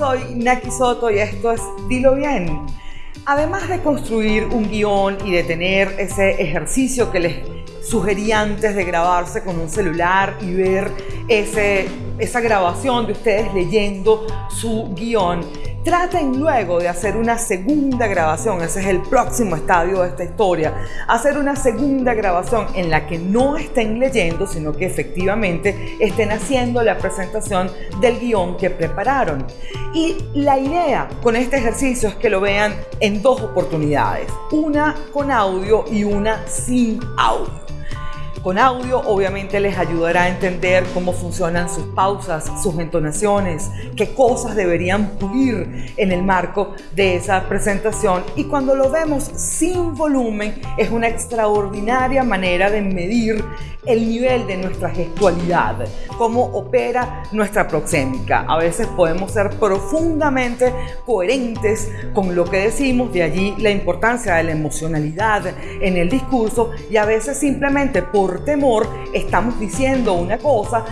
soy Naki Soto y esto es Dilo Bien. Además de construir un guion y de tener ese ejercicio que les sugerí antes de grabarse con un celular y ver ese, esa grabación de ustedes leyendo su guion, Traten luego de hacer una segunda grabación, ese es el próximo estadio de esta historia, hacer una segunda grabación en la que no estén leyendo, sino que efectivamente estén haciendo la presentación del guion que prepararon. Y la idea con este ejercicio es que lo vean en dos oportunidades, una con audio y una sin audio. Con audio obviamente les ayudará a entender cómo funcionan sus pausas, sus entonaciones, qué cosas deberían pulir en el marco de esa presentación y cuando lo vemos sin volumen es una extraordinaria manera de medir el nivel de nuestra gestualidad, cómo opera nuestra proxémica. A veces podemos ser profundamente coherentes con lo que decimos, de allí la importancia de la emocionalidad en el discurso y a veces simplemente por temor estamos diciendo una cosa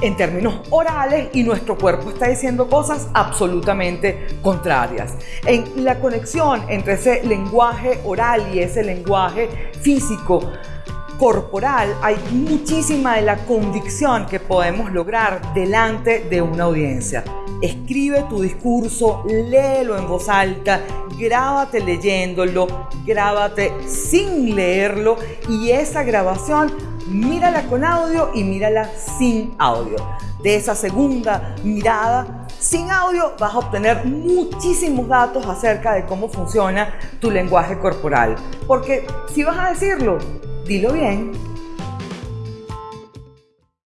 en términos orales y nuestro cuerpo está diciendo cosas absolutamente contrarias. En la conexión entre ese lenguaje oral y ese lenguaje físico corporal hay muchísima de la convicción que podemos lograr delante de una audiencia. Escribe tu discurso, léelo en voz alta, grábate leyéndolo, grábate sin leerlo y esa grabación mírala con audio y mírala sin audio. De esa segunda mirada sin audio vas a obtener muchísimos datos acerca de cómo funciona tu lenguaje corporal. Porque si vas a decirlo, dilo bien.